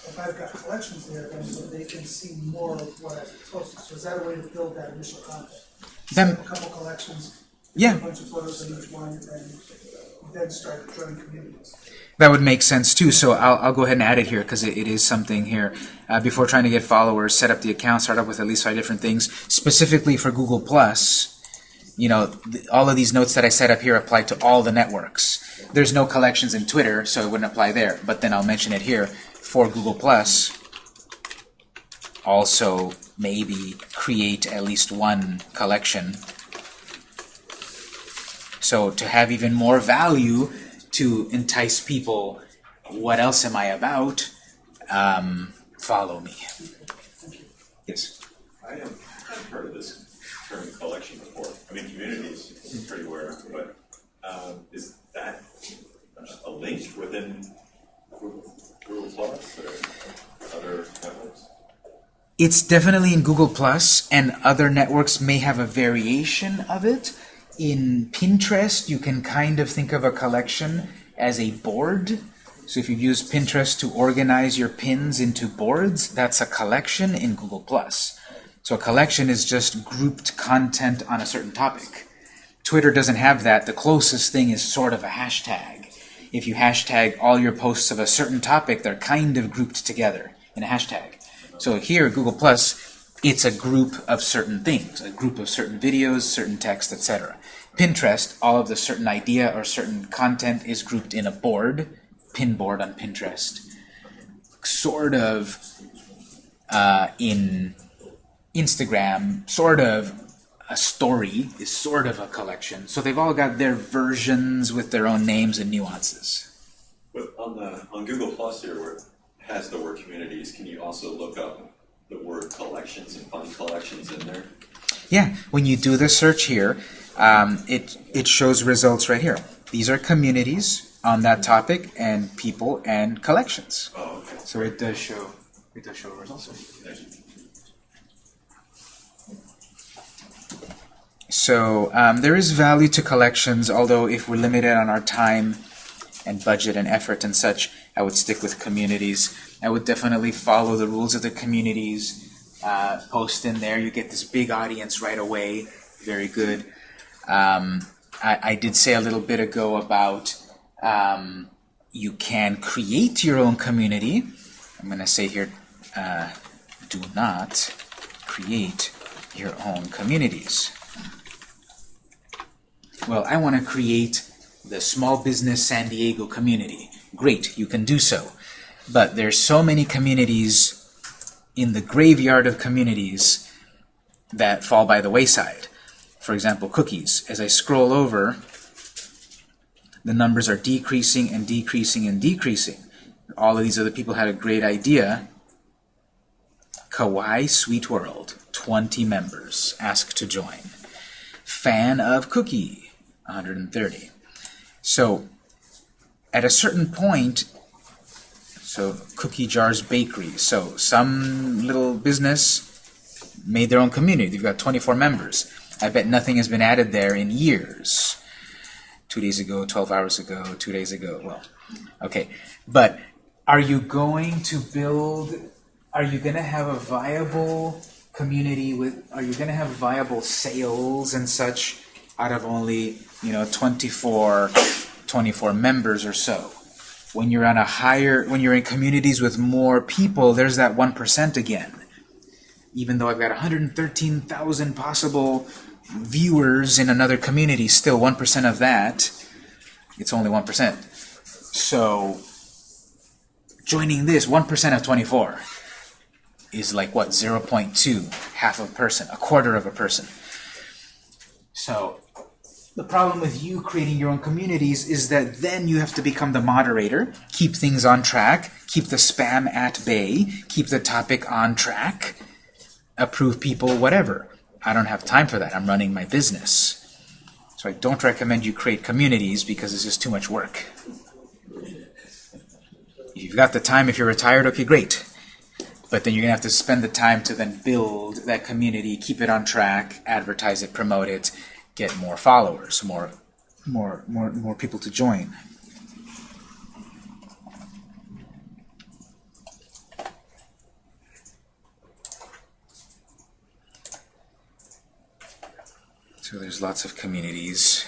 if I've got collections there, then they can see more of what I've posted, so is that a way to build that initial content? Set up A couple collections, Yeah. a bunch of photos in each one, and then start joining communities. That would make sense too. So I'll, I'll go ahead and add it here because it, it is something here. Uh, before trying to get followers, set up the account, start up with at least five different things. Specifically for Google Plus, you know, all of these notes that I set up here apply to all the networks. There's no collections in Twitter, so it wouldn't apply there. But then I'll mention it here for Google Plus. Also, maybe create at least one collection. So to have even more value to entice people, what else am I about? Um, follow me. Yes. I have heard of this term collection before. I mean, communities is pretty aware, but um, is that a link within Google Plus or other networks? It's definitely in Google Plus, and other networks may have a variation of it. In Pinterest, you can kind of think of a collection as a board. So if you use Pinterest to organize your pins into boards, that's a collection in Google Plus. So a collection is just grouped content on a certain topic. Twitter doesn't have that. The closest thing is sort of a hashtag. If you hashtag all your posts of a certain topic, they're kind of grouped together in a hashtag. So here, Google Plus, it's a group of certain things, a group of certain videos, certain text, etc. Pinterest, all of the certain idea or certain content is grouped in a board, pin board on Pinterest. Sort of uh, in Instagram, sort of a story is sort of a collection. So they've all got their versions with their own names and nuances. But on the, on Google Plus here, where it has the word communities, can you also look up the word collections and find collections in there? Yeah, when you do the search here, um, it, it shows results right here. These are communities on that topic and people and collections. Oh, okay. So it does show, it does show results. So um, there is value to collections, although if we're limited on our time and budget and effort and such, I would stick with communities. I would definitely follow the rules of the communities, uh, post in there. You get this big audience right away. Very good. Um, I, I did say a little bit ago about um, you can create your own community. I'm going to say here, uh, do not create your own communities. Well, I want to create the small business San Diego community. Great, you can do so. But there's so many communities in the graveyard of communities that fall by the wayside. For example, cookies. As I scroll over, the numbers are decreasing and decreasing and decreasing. All of these other people had a great idea. Kawaii Sweet World, 20 members, ask to join. Fan of Cookie, 130. So at a certain point, so Cookie Jars Bakery, so some little business made their own community. They've got 24 members. I bet nothing has been added there in years. Two days ago, 12 hours ago, two days ago, well, okay. But are you going to build, are you going to have a viable community with, are you going to have viable sales and such out of only, you know, 24, 24 members or so? When you're on a higher, when you're in communities with more people, there's that 1% again. Even though I've got 113,000 possible viewers in another community, still 1% of that, it's only 1%. So, joining this, 1% of 24 is like, what, 0.2, half a person, a quarter of a person. So, the problem with you creating your own communities is that then you have to become the moderator, keep things on track, keep the spam at bay, keep the topic on track, approve people, whatever. I don't have time for that. I'm running my business. So I don't recommend you create communities because it's just too much work. If you've got the time, if you're retired, okay, great. But then you're going to have to spend the time to then build that community, keep it on track, advertise it, promote it, get more followers, more, more, more, more people to join. So there's lots of communities.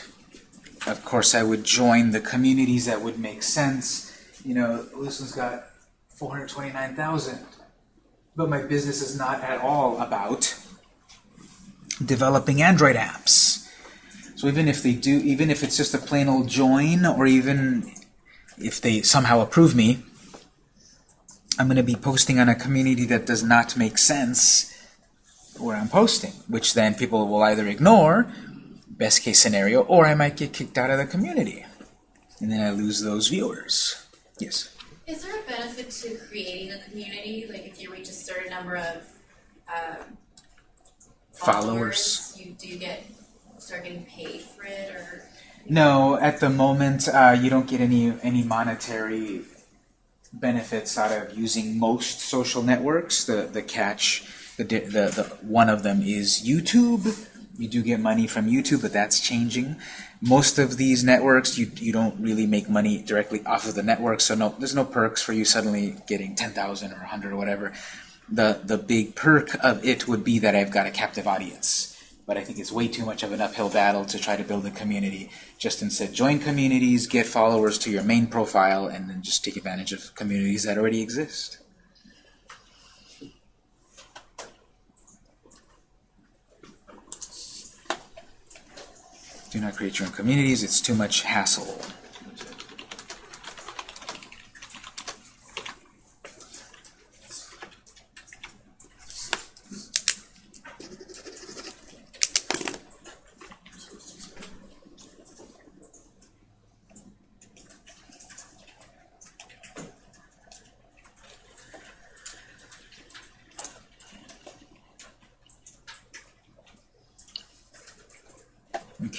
Of course, I would join the communities that would make sense. You know, this one's got 429,000. But my business is not at all about developing Android apps. So even if they do, even if it's just a plain old join, or even if they somehow approve me, I'm going to be posting on a community that does not make sense where I'm posting, which then people will either ignore, best case scenario, or I might get kicked out of the community. And then I lose those viewers. Yes? Is there a benefit to creating a community? Like if you reach a certain number of um, Followers. you do get start getting paid for it, or No, at the moment, uh, you don't get any any monetary benefits out of using most social networks. The the catch, the the, the one of them is YouTube. You do get money from YouTube, but that's changing. Most of these networks, you you don't really make money directly off of the network, so no, there's no perks for you suddenly getting ten thousand or hundred or whatever. the, the big perk of it would be that I've got a captive audience. But I think it's way too much of an uphill battle to try to build a community. Just instead, join communities, get followers to your main profile, and then just take advantage of communities that already exist. Do not create your own communities, it's too much hassle.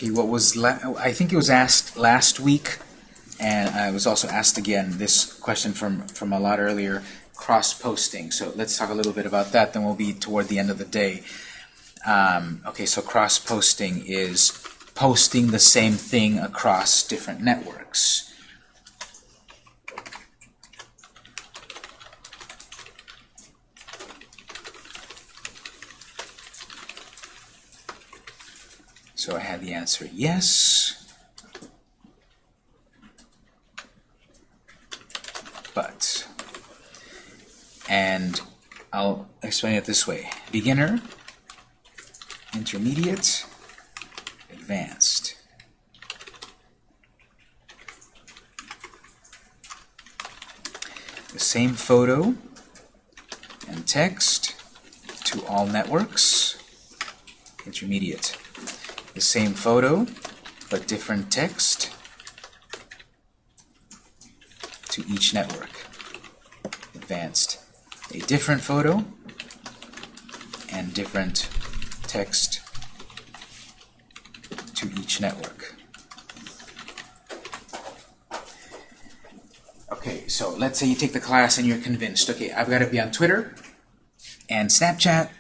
Okay, what was I think it was asked last week, and I was also asked again this question from from a lot earlier. Cross-posting. So let's talk a little bit about that. Then we'll be toward the end of the day. Um, okay, so cross-posting is posting the same thing across different networks. So I had the answer yes, but, and I'll explain it this way. Beginner, intermediate, advanced. The same photo and text to all networks, intermediate the same photo but different text to each network. Advanced. A different photo and different text to each network. Okay, so let's say you take the class and you're convinced, okay, I've got to be on Twitter and Snapchat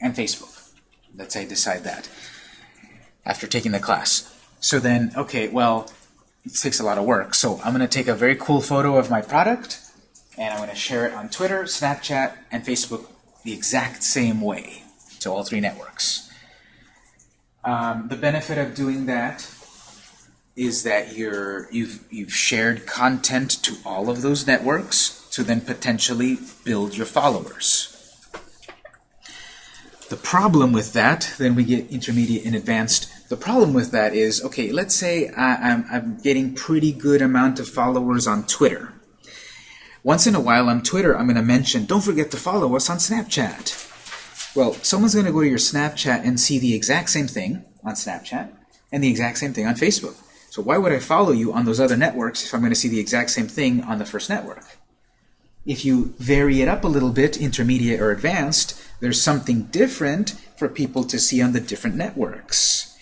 and Facebook. Let's say I decide that after taking the class. So then, okay, well, it takes a lot of work. So I'm going to take a very cool photo of my product, and I'm going to share it on Twitter, Snapchat, and Facebook the exact same way to all three networks. Um, the benefit of doing that is that you're, you've, you've shared content to all of those networks to then potentially build your followers. The problem with that, then we get intermediate and advanced. The problem with that is, okay, let's say I, am I'm, I'm getting pretty good amount of followers on Twitter. Once in a while on Twitter, I'm going to mention, don't forget to follow us on Snapchat. Well, someone's going to go to your Snapchat and see the exact same thing on Snapchat and the exact same thing on Facebook. So why would I follow you on those other networks if I'm going to see the exact same thing on the first network? If you vary it up a little bit, intermediate or advanced, there's something different for people to see on the different networks.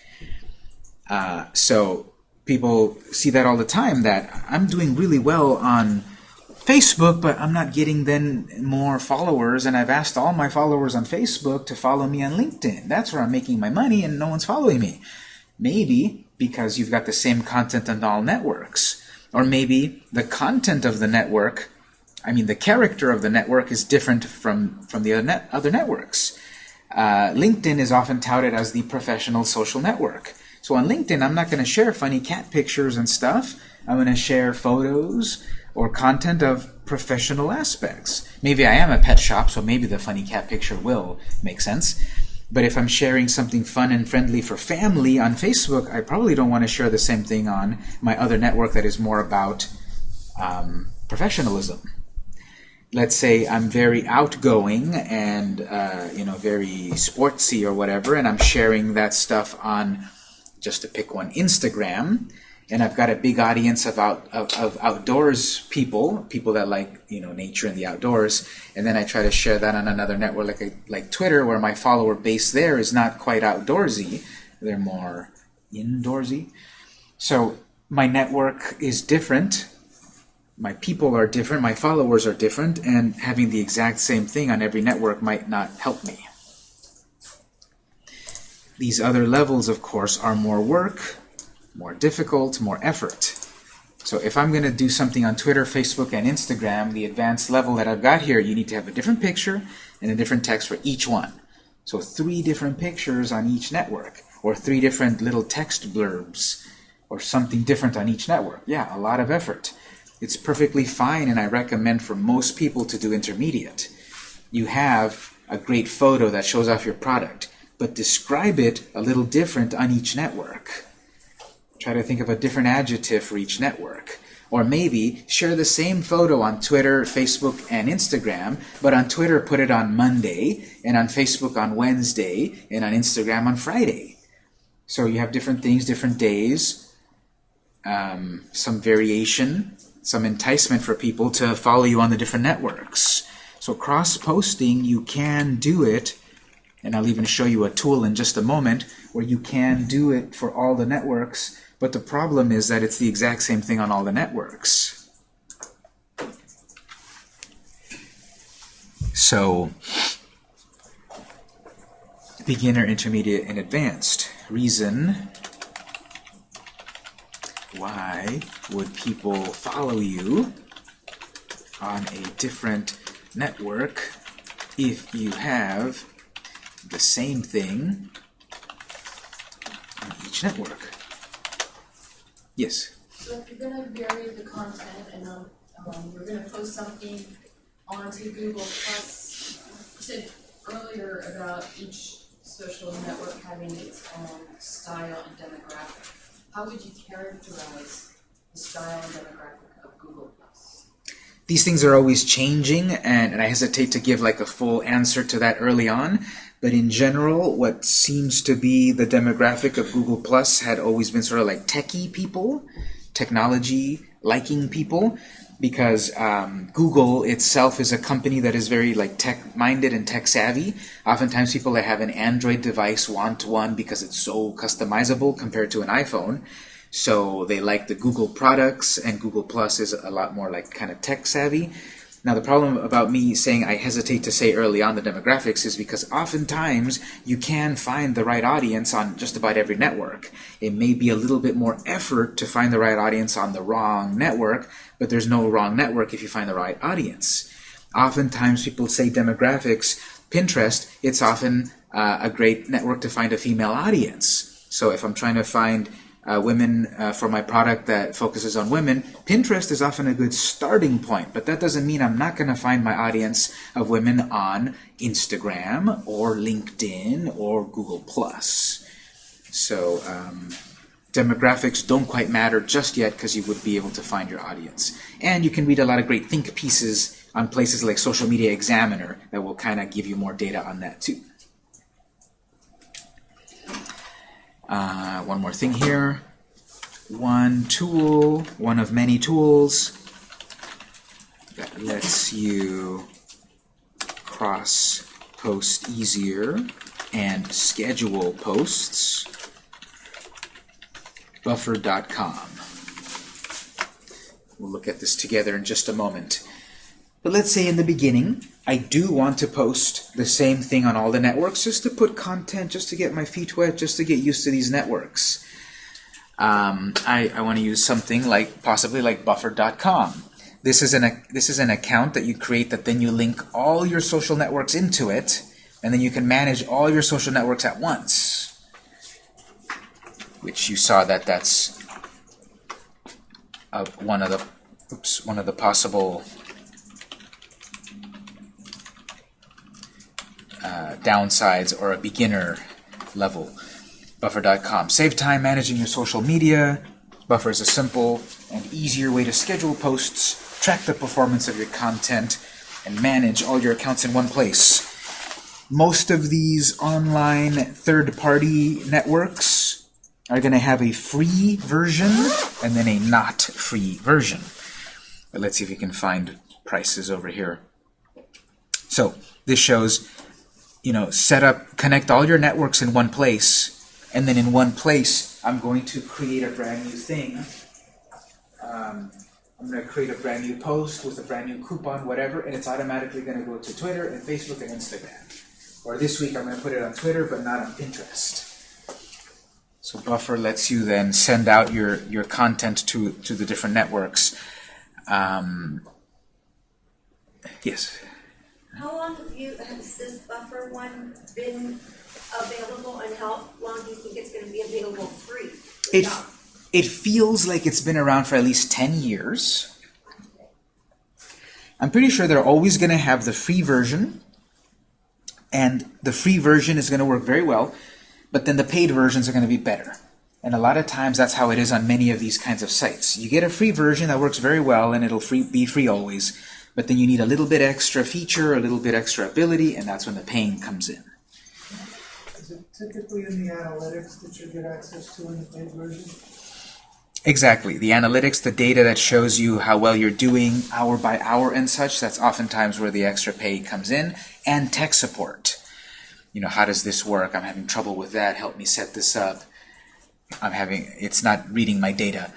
Uh, so people see that all the time, that I'm doing really well on Facebook, but I'm not getting then more followers, and I've asked all my followers on Facebook to follow me on LinkedIn. That's where I'm making my money, and no one's following me. Maybe because you've got the same content on all networks. Or maybe the content of the network I mean, the character of the network is different from, from the other, net, other networks. Uh, LinkedIn is often touted as the professional social network. So on LinkedIn, I'm not going to share funny cat pictures and stuff. I'm going to share photos or content of professional aspects. Maybe I am a pet shop, so maybe the funny cat picture will make sense. But if I'm sharing something fun and friendly for family on Facebook, I probably don't want to share the same thing on my other network that is more about um, professionalism let's say I'm very outgoing and uh, you know very sportsy or whatever, and I'm sharing that stuff on just to pick one Instagram, and I've got a big audience of out of, of outdoors people, people that like you know nature and the outdoors, and then I try to share that on another network like a, like Twitter, where my follower base there is not quite outdoorsy, they're more indoorsy. So my network is different my people are different, my followers are different, and having the exact same thing on every network might not help me. These other levels, of course, are more work, more difficult, more effort. So if I'm going to do something on Twitter, Facebook, and Instagram, the advanced level that I've got here, you need to have a different picture, and a different text for each one. So three different pictures on each network, or three different little text blurbs, or something different on each network. Yeah, a lot of effort. It's perfectly fine, and I recommend for most people to do intermediate. You have a great photo that shows off your product, but describe it a little different on each network. Try to think of a different adjective for each network. Or maybe share the same photo on Twitter, Facebook, and Instagram, but on Twitter put it on Monday, and on Facebook on Wednesday, and on Instagram on Friday. So you have different things, different days, um, some variation, some enticement for people to follow you on the different networks. So cross-posting, you can do it, and I'll even show you a tool in just a moment where you can do it for all the networks, but the problem is that it's the exact same thing on all the networks. So, beginner, intermediate, and advanced. Reason why would people follow you on a different network if you have the same thing on each network? Yes? So if you're gonna vary the content and, um, um, we're gonna post something onto Google Plus, you said earlier about each social network having its own style and demographic. How would you characterize the style and demographic of Google Plus? These things are always changing, and, and I hesitate to give like a full answer to that early on. But in general, what seems to be the demographic of Google Plus had always been sort of like techie people, technology liking people, because um, Google itself is a company that is very like tech minded and tech savvy. Oftentimes, people that have an Android device want one because it's so customizable compared to an iPhone. So they like the Google products, and Google Plus is a lot more like kind of tech savvy. Now the problem about me saying I hesitate to say early on the demographics is because oftentimes you can find the right audience on just about every network. It may be a little bit more effort to find the right audience on the wrong network, but there's no wrong network if you find the right audience. Oftentimes people say demographics, Pinterest, it's often uh, a great network to find a female audience. So if I'm trying to find uh, women uh, for my product that focuses on women, Pinterest is often a good starting point, but that doesn't mean I'm not going to find my audience of women on Instagram or LinkedIn or Google+. So um, demographics don't quite matter just yet because you would be able to find your audience. And you can read a lot of great think pieces on places like Social Media Examiner that will kind of give you more data on that too. Uh, one more thing here. One tool, one of many tools that lets you cross post easier and schedule posts. Buffer.com. We'll look at this together in just a moment. But let's say in the beginning, I do want to post the same thing on all the networks just to put content, just to get my feet wet, just to get used to these networks. Um, I, I want to use something like possibly like buffer.com. This is an this is an account that you create that then you link all your social networks into it, and then you can manage all your social networks at once. Which you saw that that's uh, one of the oops one of the possible uh, downsides or a beginner level. Buffer.com. Save time managing your social media. Buffer is a simple and easier way to schedule posts, track the performance of your content, and manage all your accounts in one place. Most of these online third-party networks are going to have a free version and then a not free version. But let's see if we can find prices over here. So this shows you know, set up, connect all your networks in one place, and then in one place, I'm going to create a brand new thing. Um, I'm going to create a brand new post with a brand new coupon, whatever, and it's automatically going to go to Twitter and Facebook and Instagram. Or this week, I'm going to put it on Twitter, but not on Pinterest. So Buffer lets you then send out your, your content to, to the different networks. Um, yes? How long have you, has this buffer one been available and how long do you think it's gonna be available free? It, it feels like it's been around for at least 10 years. I'm pretty sure they're always going to have the free version, and the free version is going to work very well, but then the paid versions are going to be better. And a lot of times that's how it is on many of these kinds of sites. You get a free version that works very well, and it'll free, be free always, but then you need a little bit extra feature, a little bit extra ability, and that's when the paying comes in. Is it typically in the analytics that you get access to in the paid version? Exactly. The analytics, the data that shows you how well you're doing hour by hour and such, that's oftentimes where the extra pay comes in. And tech support. You know, how does this work? I'm having trouble with that. Help me set this up. I'm having, it's not reading my data.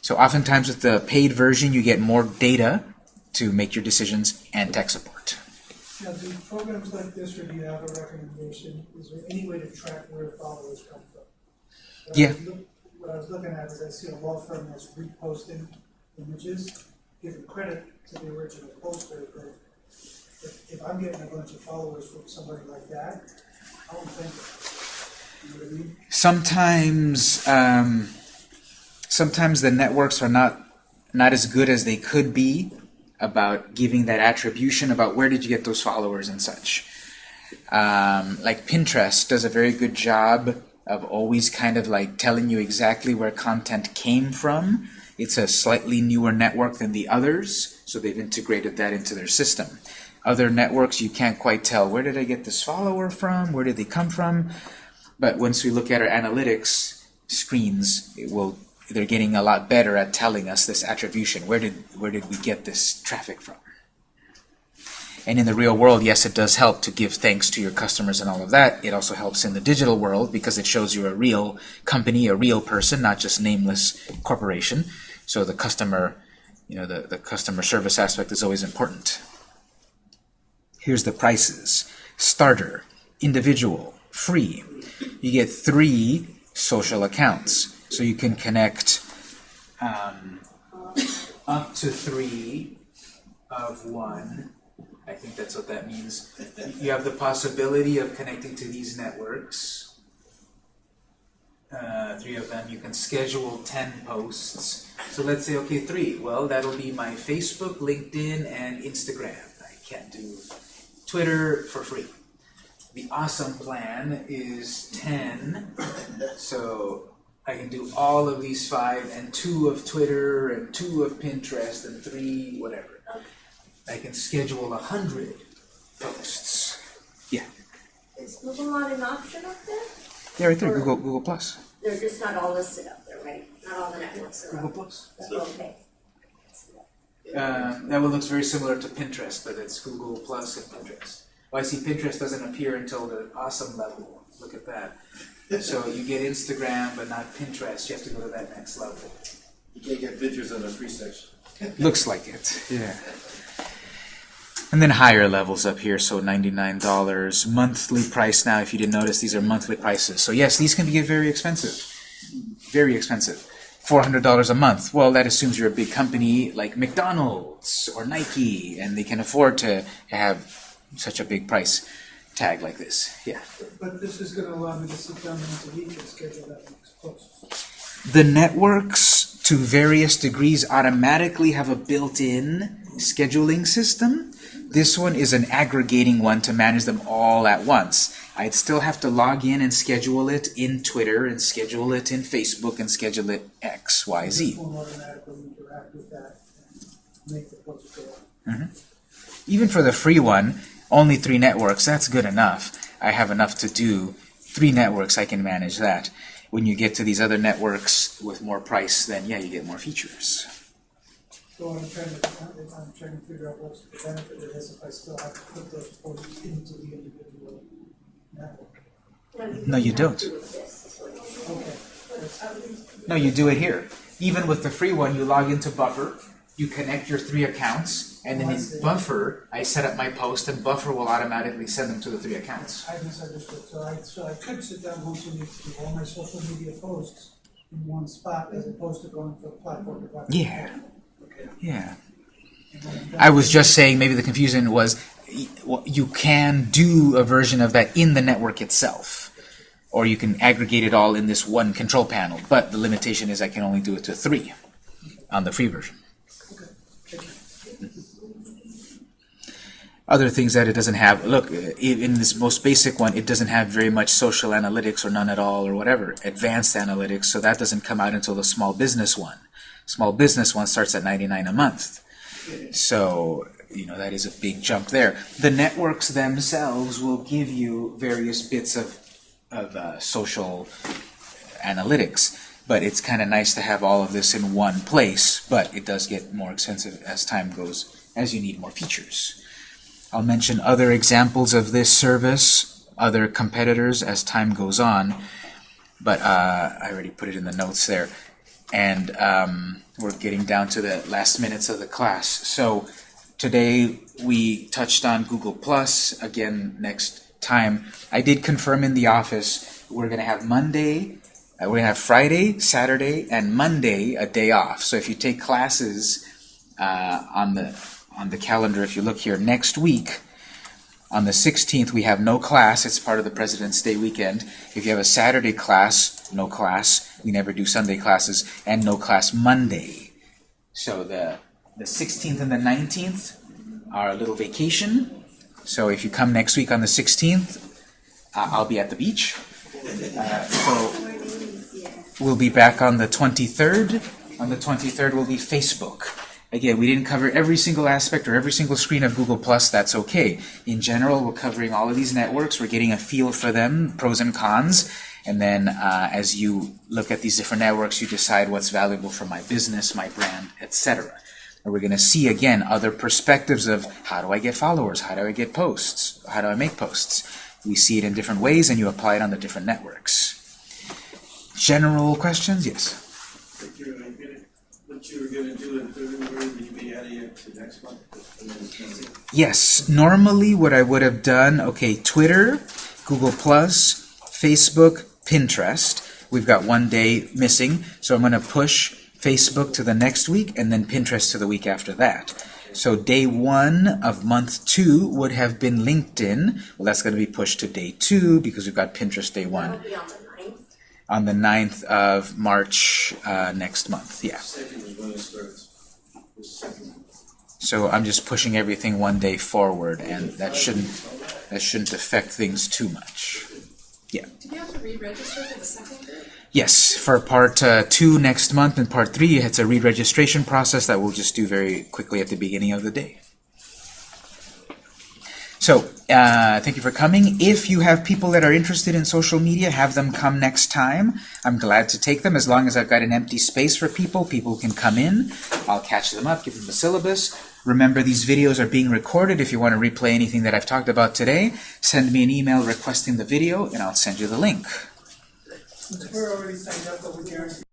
So oftentimes with the paid version, you get more data to make your decisions and tech support. Now, do programs like this, or do you have a recommendation, is there any way to track where followers come from? What Yeah. was look- What I was looking at is I see a law firm that's reposting images, giving credit to the original poster, but if, if I'm getting a bunch of followers from somebody like that, I don't think? Sometimes, um, sometimes the networks are not not as good as they could be about giving that attribution about where did you get those followers and such. Um, like Pinterest does a very good job of always kind of like telling you exactly where content came from. It's a slightly newer network than the others, so they've integrated that into their system. Other networks, you can't quite tell where did I get this follower from, where did they come from. But once we look at our analytics screens, it will they're getting a lot better at telling us this attribution. Where did where did we get this traffic from? And in the real world, yes, it does help to give thanks to your customers and all of that. It also helps in the digital world because it shows you a real company, a real person, not just nameless corporation. So the customer, you know, the, the customer service aspect is always important. Here's the prices. Starter, individual, free. You get three social accounts. So you can connect um, up to three of one. I think that's what that means. You have the possibility of connecting to these networks. Uh, three of them. You can schedule 10 posts. So let's say, okay, three. Well, that'll be my Facebook, LinkedIn, and Instagram. I can't do Twitter for free. The awesome plan is 10. So I can do all of these five and two of Twitter and two of Pinterest and three whatever. I can schedule a hundred posts. Yeah. Is Google not an option up there? Yeah, right there, Google Google Plus. They're just not all listed up there, right? Not all the networks are Google up. Plus. Okay. Uh, that one looks very similar to Pinterest, but it's Google Plus and Pinterest. Well, I see Pinterest doesn't appear until the awesome level. Look at that. So you get Instagram, but not Pinterest. You have to go to that next level. You can't get pictures on the free section. Looks like it, yeah. And then higher levels up here, so $99. Monthly price now, if you didn't notice, these are monthly prices. So yes, these can get very expensive. Very expensive. $400 a month. Well, that assumes you're a big company like McDonald's or Nike, and they can afford to have such a big price tag like this. Yeah. But this is gonna allow me to sit down once a week and schedule that next post. The networks, to various degrees, automatically have a built-in scheduling system. This one is an aggregating one to manage them all at once. I'd still have to log in and schedule it in Twitter and schedule it in Facebook and schedule it X, Y, Z. This Z. will automatically interact with that and make the post go out. Mm-hmm. Even for the free one, only three networks, that's good enough. I have enough to do. Three networks, I can manage that. When you get to these other networks with more price, then yeah, you get more features. So I'm trying to, I'm trying to figure out what's the benefit of this, if I still have to put those posts into the individual. No, you don't. Do this, is what you- Okay, No, you do it here. Even with the free one, you log into Buffer, you connect your three accounts, and then in. Buffer, I set up my post, and Buffer will automatically send them to the three accounts. I misunderstood, so I, so I could sit down once a week to do all my social media posts in one spot as opposed to going from platform to platform. Yeah. Okay. Yeah. I was just saying, maybe the confusion was, you can do a version of that in the network itself. Or you can aggregate it all in this one control panel, but the limitation is I can only do it to three on the free version. Mm-hmm. Other things that it doesn't have, look, in this most basic one, it doesn't have very much social analytics or none at all or whatever, advanced analytics, so that doesn't come out until the small business one. Small business one starts at 99 a month. So, you know, that is a big jump there. The networks themselves will give you various bits of, of uh, social analytics, but it's kind of nice to have all of this in one place, but it does get more expensive as time goes, as you need more features. I'll mention other examples of this service, other competitors as time goes on, but uh, I already put it in the notes there. And um, we're getting down to the last minutes of the class. So today we touched on Google Plus. Again, next time. I did confirm in the office we're going to have Monday, uh, we're going to have Friday, Saturday, and Monday a day off. So if you take classes uh, on the on the calendar, if you look here next week, on the 16th we have no class. It's part of the President's Day weekend. If you have a Saturday class, no class. We never do Sunday classes, and no class Monday. So the the 16th and the 19th are a little vacation. So if you come next week on the 16th, uh, I'll be at the beach. Uh, so we'll be back on the 23rd. On the 23rd will be Facebook. Again, we didn't cover every single aspect or every single screen of Google That's okay. In general, we're covering all of these networks. We're getting a feel for them, pros and cons. And then uh, as you look at these different networks, you decide what's valuable for my business, my brand, etc. And we're going to see again other perspectives of how do I get followers? How do I get posts? How do I make posts? We see it in different ways, and you apply it on the different networks. General questions? Yes. What you were gonna, what you were gonna do in February, will you be adding it to next month? And then it's gonna be- Yes, normally what I would have done, okay, Twitter, Google Plus, Facebook, Pinterest. We've got one day missing, so I'm going to push Facebook to the next week and then Pinterest to the week after that. So day one of month two would have been LinkedIn. Well, that's going to be pushed to day two because we've got Pinterest day one on the ninth. on the 9th of March uh, next month. Yeah. Second is when it starts. The second. So I'm just pushing everything one day forward, and that shouldn't that shouldn't affect things too much. Yeah. Do you have to re-register for the second group? Yes, for part uh, two next month and part three, it's a re-registration process that we'll just do very quickly at the beginning of the day. So, uh, thank you for coming. If you have people that are interested in social media, have them come next time. I'm glad to take them as long as I've got an empty space for people. People can come in. I'll catch them up, give them the syllabus. Remember, these videos are being recorded. If you want to replay anything that I've talked about today, send me an email requesting the video, and I'll send you the link. We're already signed up, but we guarantee